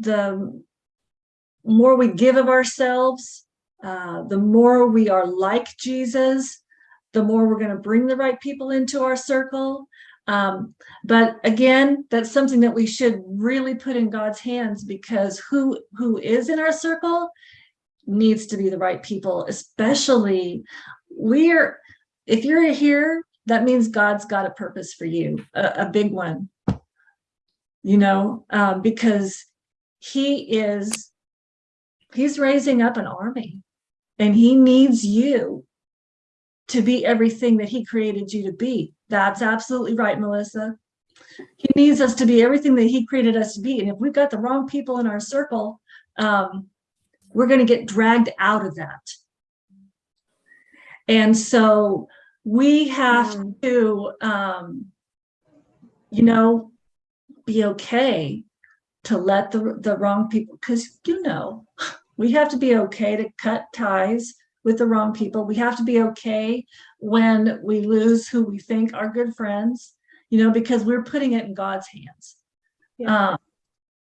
the more we give of ourselves, uh, the more we are like Jesus, the more we're going to bring the right people into our circle. Um, but again, that's something that we should really put in God's hands because who who is in our circle needs to be the right people, especially we're if you're here, that means God's got a purpose for you, a, a big one. You know, um, because he is he's raising up an army and he needs you to be everything that he created you to be. That's absolutely right, Melissa. He needs us to be everything that he created us to be. And if we've got the wrong people in our circle, um, we're going to get dragged out of that. And so we have to, um, you know, be okay to let the, the wrong people, because you know, we have to be okay to cut ties with the wrong people. We have to be okay when we lose who we think are good friends, you know, because we're putting it in God's hands. Yeah. Um,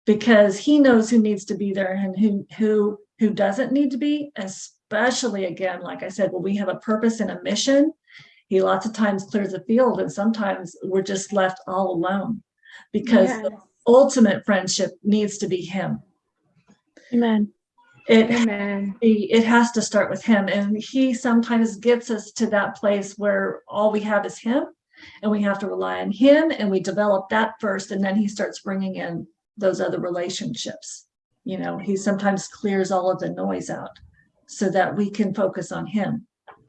because he knows who needs to be there and who who who doesn't need to be, especially again, like I said, when we have a purpose and a mission, he lots of times clears the field and sometimes we're just left all alone because Yes. Ultimate friendship needs to be him. Amen. It Amen. it has to start with him and he sometimes gets us to that place where all we have is him and we have to rely on him and we develop that first and then he starts bringing in those other relationships you know he sometimes clears all of the noise out so that we can focus on him